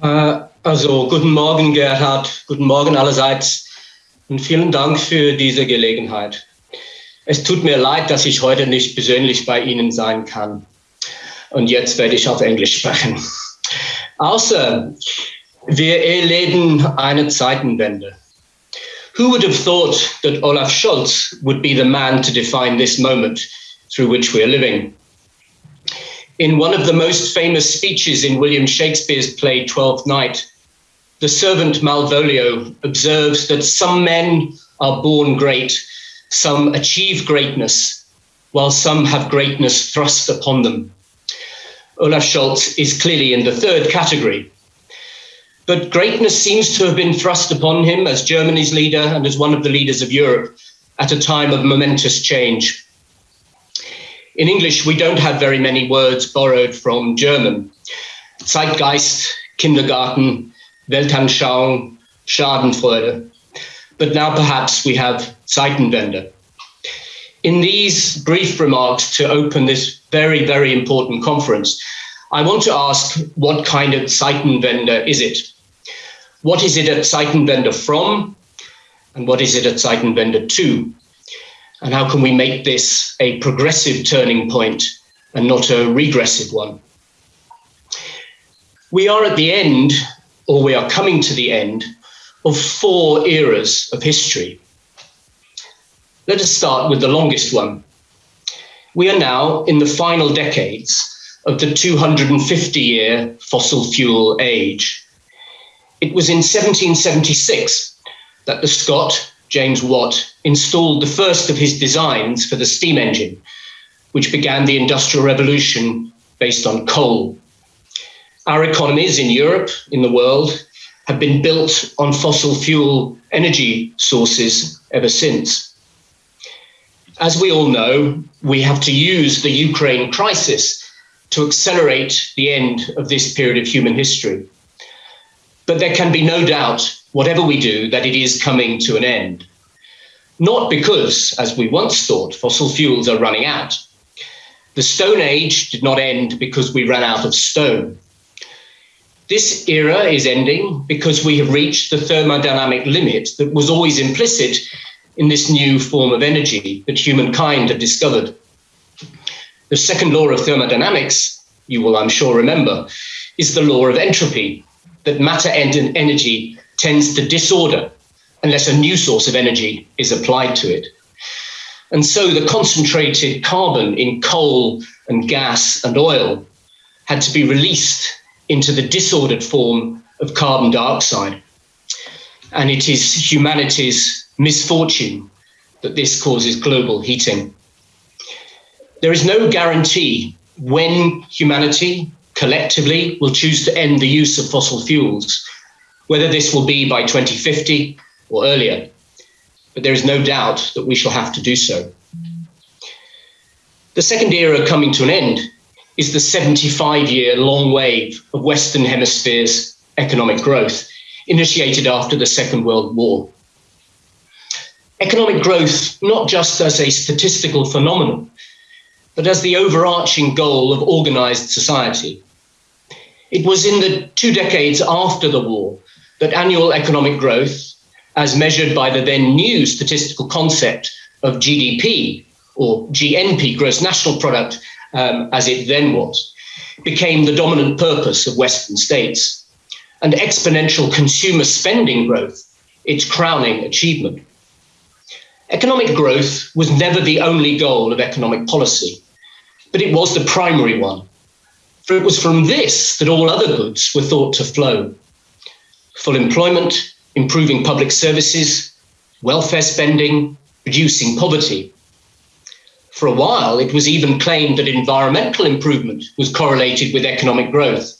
Äh, also, guten Morgen, Gerhard. Guten Morgen allerseits. Und vielen Dank für diese Gelegenheit. Es tut mir leid, dass ich heute nicht persönlich bei Ihnen sein kann. Und jetzt werde ich auf Englisch sprechen. Außer wir erleben eine Zeitenwende. Who would have thought that Olaf Scholz would be the man to define this moment through which we are living? In one of the most famous speeches in William Shakespeare's play Twelfth Night, the servant Malvolio observes that some men are born great, some achieve greatness, while some have greatness thrust upon them. Olaf Scholz is clearly in the third category. But greatness seems to have been thrust upon him as Germany's leader and as one of the leaders of Europe at a time of momentous change. In English, we don't have very many words borrowed from German. Zeitgeist, Kindergarten, Weltanschauung, Schadenfreude. But now perhaps we have Zeitenwende. In these brief remarks to open this very, very important conference, I want to ask what kind of Zeitenwende is it? What is it at Zeitenwende from? And what is it at Zeitenwende to? And how can we make this a progressive turning point and not a regressive one? We are at the end, or we are coming to the end, of four eras of history. Let us start with the longest one. We are now in the final decades of the 250 year fossil fuel age. It was in 1776 that the Scot, James Watt, installed the first of his designs for the steam engine, which began the Industrial Revolution based on coal. Our economies in Europe, in the world, have been built on fossil fuel energy sources ever since. As we all know, we have to use the Ukraine crisis to accelerate the end of this period of human history. But there can be no doubt, whatever we do, that it is coming to an end. Not because, as we once thought, fossil fuels are running out. The Stone Age did not end because we ran out of stone. This era is ending because we have reached the thermodynamic limit that was always implicit in this new form of energy that humankind had discovered. The second law of thermodynamics, you will, I'm sure, remember, is the law of entropy, that matter and energy tends to disorder unless a new source of energy is applied to it. And so the concentrated carbon in coal and gas and oil had to be released into the disordered form of carbon dioxide. And it is humanity's misfortune that this causes global heating. There is no guarantee when humanity collectively will choose to end the use of fossil fuels, whether this will be by 2050 or earlier. But there is no doubt that we shall have to do so. The second era coming to an end is the 75 year long wave of Western Hemisphere's economic growth, initiated after the Second World War. Economic growth, not just as a statistical phenomenon, but as the overarching goal of organized society. It was in the two decades after the war that annual economic growth, as measured by the then new statistical concept of GDP or GNP, gross national product, um, as it then was, became the dominant purpose of Western states. And exponential consumer spending growth, its crowning achievement. Economic growth was never the only goal of economic policy, but it was the primary one. For it was from this that all other goods were thought to flow. Full employment, improving public services, welfare spending, reducing poverty. For a while, it was even claimed that environmental improvement was correlated with economic growth.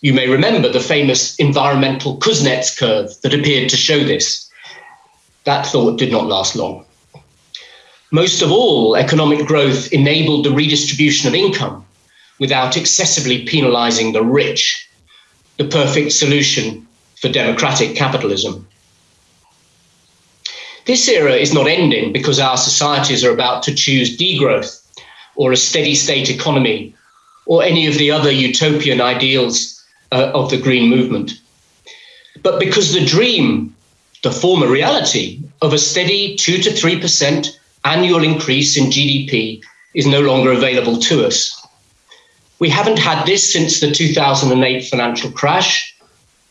You may remember the famous environmental Kuznets curve that appeared to show this. That thought did not last long. Most of all, economic growth enabled the redistribution of income without excessively penalizing the rich, the perfect solution for democratic capitalism. This era is not ending because our societies are about to choose degrowth or a steady state economy or any of the other utopian ideals uh, of the green movement. But because the dream, the former reality of a steady 2 to 3% annual increase in GDP is no longer available to us. We haven't had this since the 2008 financial crash,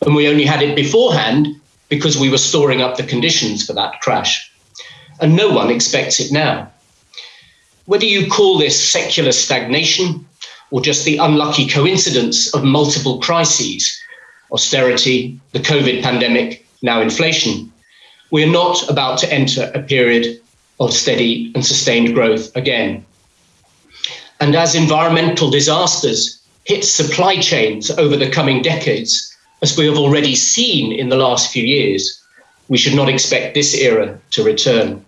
and we only had it beforehand because we were storing up the conditions for that crash. And no one expects it now. Whether you call this secular stagnation or just the unlucky coincidence of multiple crises, austerity, the COVID pandemic, now inflation, we are not about to enter a period of steady and sustained growth again. And as environmental disasters hit supply chains over the coming decades, as we have already seen in the last few years, we should not expect this era to return.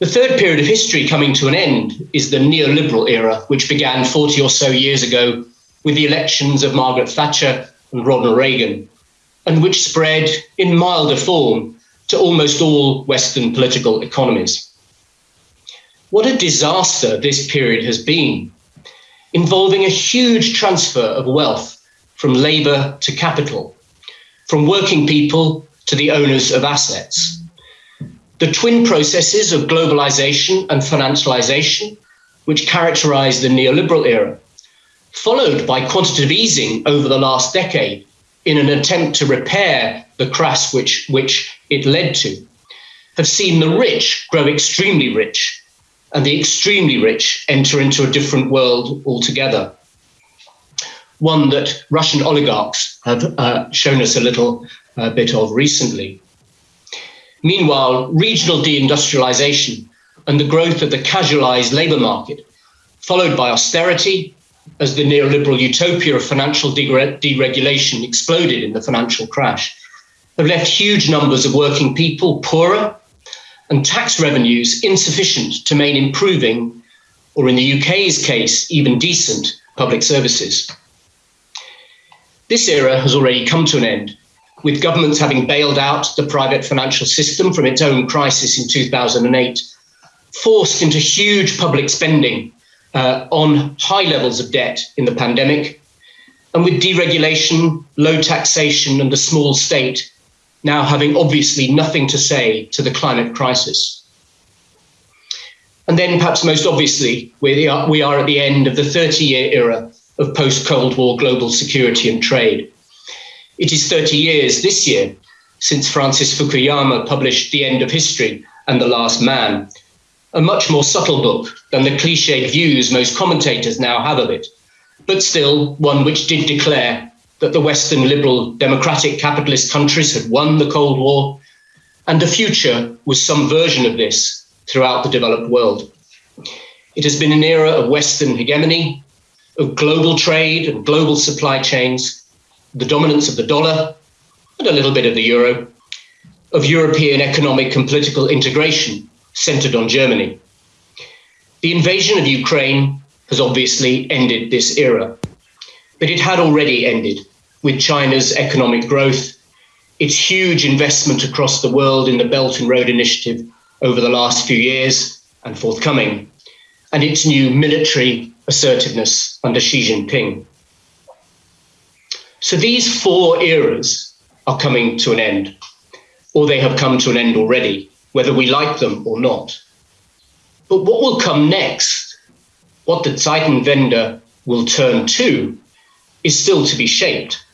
The third period of history coming to an end is the neoliberal era, which began 40 or so years ago with the elections of Margaret Thatcher and Ronald Reagan, and which spread in milder form to almost all Western political economies. What a disaster this period has been, involving a huge transfer of wealth from labour to capital, from working people to the owners of assets. The twin processes of globalization and financialization, which characterized the neoliberal era, followed by quantitative easing over the last decade in an attempt to repair the crash which, which it led to, have seen the rich grow extremely rich and the extremely rich enter into a different world altogether. One that Russian oligarchs have uh, shown us a little uh, bit of recently. Meanwhile, regional deindustrialization and the growth of the casualized labor market, followed by austerity as the neoliberal utopia of financial deregulation exploded in the financial crash, have left huge numbers of working people poorer and tax revenues insufficient to maintain improving, or in the UK's case, even decent public services. This era has already come to an end, with governments having bailed out the private financial system from its own crisis in 2008, forced into huge public spending uh, on high levels of debt in the pandemic, and with deregulation, low taxation, and a small state now having obviously nothing to say to the climate crisis. And then, perhaps most obviously, we are, we are at the end of the 30 year era of post Cold War global security and trade. It is 30 years this year since Francis Fukuyama published The End of History and The Last Man, a much more subtle book than the cliched views most commentators now have of it, but still one which did declare that the Western liberal democratic capitalist countries had won the Cold War, and the future was some version of this throughout the developed world. It has been an era of Western hegemony, of global trade and global supply chains, the dominance of the dollar and a little bit of the euro, of European economic and political integration centered on Germany. The invasion of Ukraine has obviously ended this era, but it had already ended with China's economic growth, its huge investment across the world in the Belt and Road Initiative over the last few years and forthcoming, and its new military assertiveness under Xi Jinping. So these four eras are coming to an end, or they have come to an end already whether we like them or not. But what will come next, what the Zeitenwende will turn to, is still to be shaped.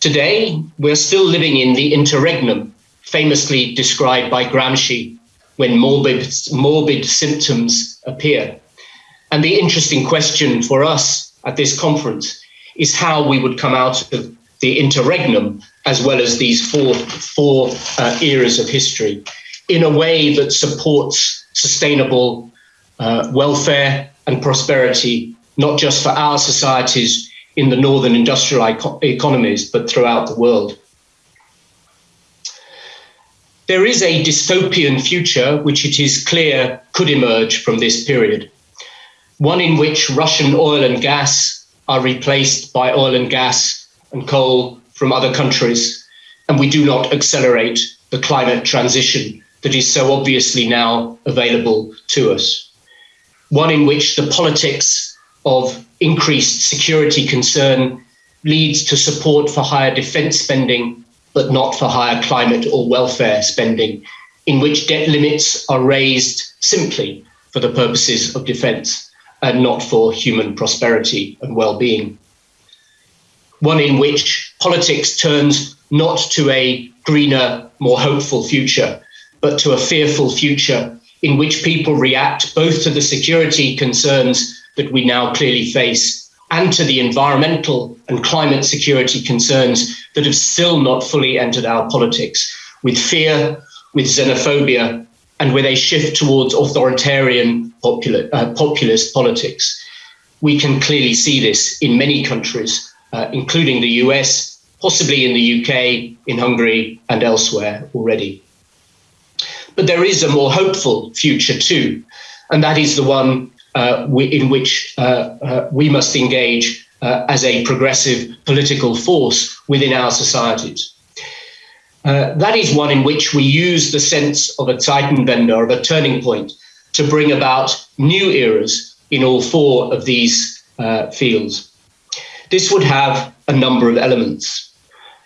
Today, we're still living in the interregnum, famously described by Gramsci when morbid, morbid symptoms appear. And the interesting question for us at this conference is how we would come out of the interregnum as well as these four, four uh, eras of history in a way that supports sustainable uh, welfare and prosperity, not just for our societies in the northern industrial economies, but throughout the world. There is a dystopian future which it is clear could emerge from this period, one in which Russian oil and gas are replaced by oil and gas and coal from other countries, and we do not accelerate the climate transition that is so obviously now available to us. One in which the politics of increased security concern leads to support for higher defence spending, but not for higher climate or welfare spending, in which debt limits are raised simply for the purposes of defence and not for human prosperity and well-being. One in which politics turns not to a greener, more hopeful future, but to a fearful future in which people react both to the security concerns that we now clearly face and to the environmental and climate security concerns that have still not fully entered our politics, with fear, with xenophobia, and with a shift towards authoritarian popula uh, populist politics. We can clearly see this in many countries, uh, including the US, possibly in the UK, in Hungary, and elsewhere already. But there is a more hopeful future too, and that is the one uh, we, in which uh, uh, we must engage uh, as a progressive political force within our societies. Uh, that is one in which we use the sense of a Zeitenwende, of a turning point, to bring about new eras in all four of these uh, fields. This would have a number of elements.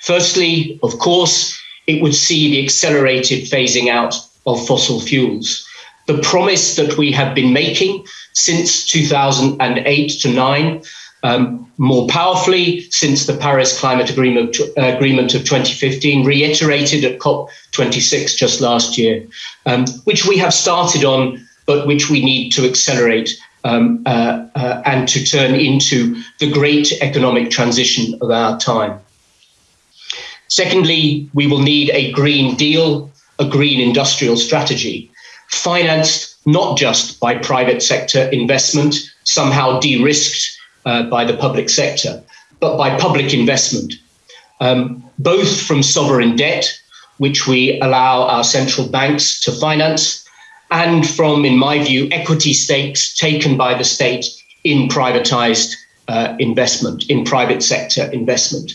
Firstly, of course, it would see the accelerated phasing out of fossil fuels. The promise that we have been making since 2008 to 9 um, more powerfully since the Paris Climate Agreement, uh, Agreement of 2015, reiterated at COP26 just last year, um, which we have started on, but which we need to accelerate um, uh, uh, and to turn into the great economic transition of our time. Secondly, we will need a Green Deal, a green industrial strategy, financed not just by private sector investment, somehow de-risked uh, by the public sector, but by public investment, um, both from sovereign debt, which we allow our central banks to finance, and from, in my view, equity stakes taken by the state in privatized uh, investment, in private sector investment.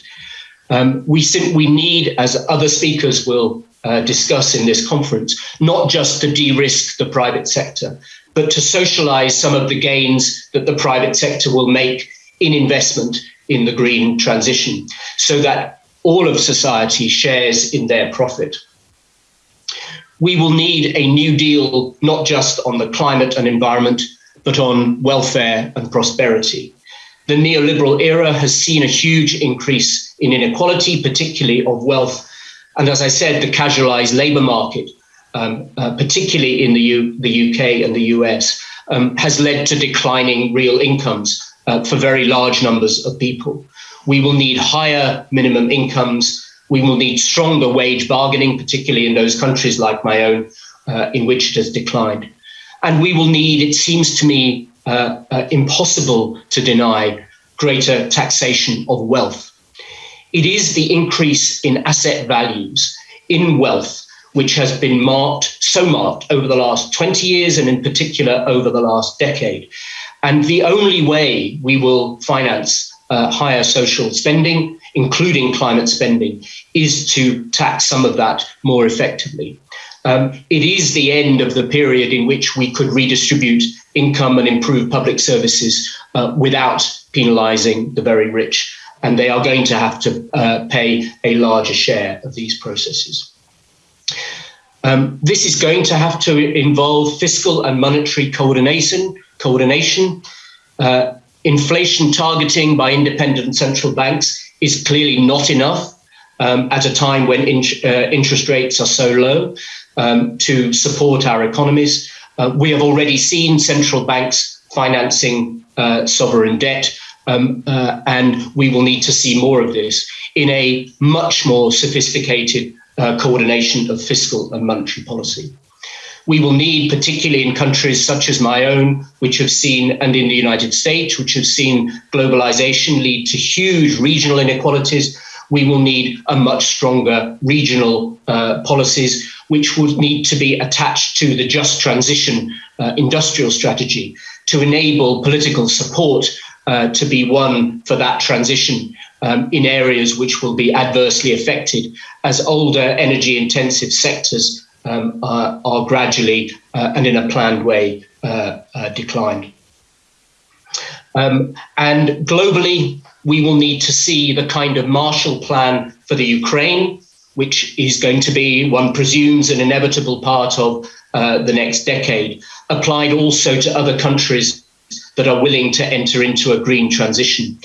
Um, we, we need, as other speakers will uh, discuss in this conference, not just to de-risk the private sector, but to socialize some of the gains that the private sector will make in investment in the green transition so that all of society shares in their profit. We will need a new deal, not just on the climate and environment, but on welfare and prosperity. The neoliberal era has seen a huge increase in inequality, particularly of wealth. And as I said, the casualized labor market um, uh, particularly in the, U the UK and the US, um, has led to declining real incomes uh, for very large numbers of people. We will need higher minimum incomes. We will need stronger wage bargaining, particularly in those countries like my own, uh, in which it has declined. And we will need, it seems to me, uh, uh, impossible to deny greater taxation of wealth. It is the increase in asset values, in wealth, which has been marked, so marked over the last 20 years and in particular over the last decade. And the only way we will finance uh, higher social spending, including climate spending, is to tax some of that more effectively. Um, it is the end of the period in which we could redistribute income and improve public services uh, without penalizing the very rich. And they are going to have to uh, pay a larger share of these processes. Um, this is going to have to involve fiscal and monetary coordination. Coordination, uh, inflation targeting by independent central banks is clearly not enough um, at a time when in, uh, interest rates are so low um, to support our economies. Uh, we have already seen central banks financing uh, sovereign debt, um, uh, and we will need to see more of this in a much more sophisticated uh, coordination of fiscal and monetary policy. We will need, particularly in countries such as my own, which have seen, and in the United States, which have seen globalization lead to huge regional inequalities, we will need a much stronger regional uh, policies, which would need to be attached to the just transition uh, industrial strategy to enable political support uh, to be won for that transition um, in areas which will be adversely affected as older energy intensive sectors um, are, are, gradually uh, and in a planned way uh, uh, declined. Um, and globally, we will need to see the kind of Marshall Plan for the Ukraine, which is going to be, one presumes, an inevitable part of uh, the next decade, applied also to other countries that are willing to enter into a green transition.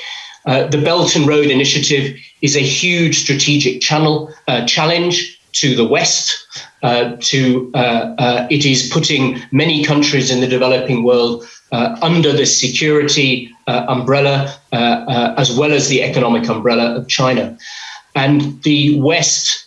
Uh, the Belt and Road Initiative is a huge strategic channel uh, challenge to the West. Uh, to uh, uh, it is putting many countries in the developing world uh, under the security umbrella, as well as the economic umbrella of China, and the West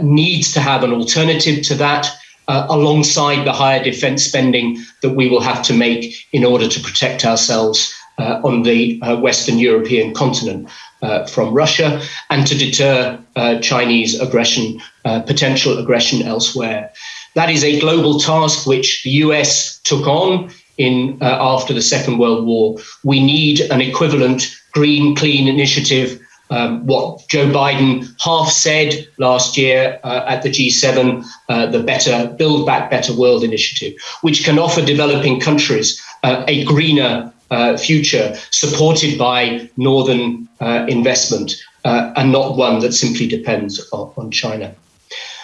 needs to have an alternative to that. Uh, alongside the higher defense spending that we will have to make in order to protect ourselves uh, on the uh, Western European continent uh, from Russia and to deter uh, Chinese aggression, uh, potential aggression elsewhere. That is a global task which the US took on in after the Second World War. We need an equivalent green, clean initiative um, what Joe Biden half said last year uh, at the G7, uh, the Better Build Back Better World initiative, which can offer developing countries uh, a greener uh, future supported by northern uh, investment uh, and not one that simply depends on, on China.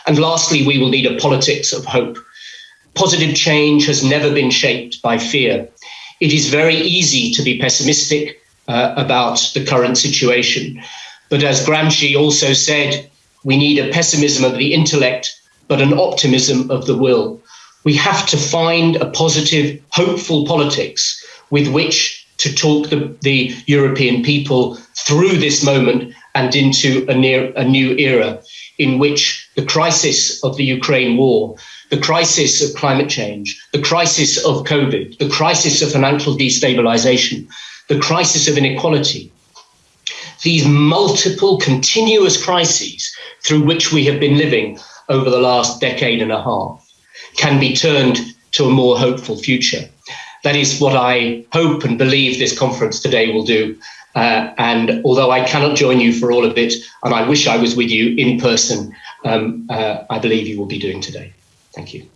And lastly, we will need a politics of hope. Positive change has never been shaped by fear. It is very easy to be pessimistic uh, about the current situation. But as Gramsci also said, we need a pessimism of the intellect, but an optimism of the will. We have to find a positive, hopeful politics with which to talk the, the European people through this moment and into a, near, a new era in which the crisis of the Ukraine war, the crisis of climate change, the crisis of COVID, the crisis of financial destabilization, the crisis of inequality, these multiple continuous crises through which we have been living over the last decade and a half can be turned to a more hopeful future. That is what I hope and believe this conference today will do. Uh, and although I cannot join you for all of it, and I wish I was with you in person, um, uh, I believe you will be doing today. Thank you.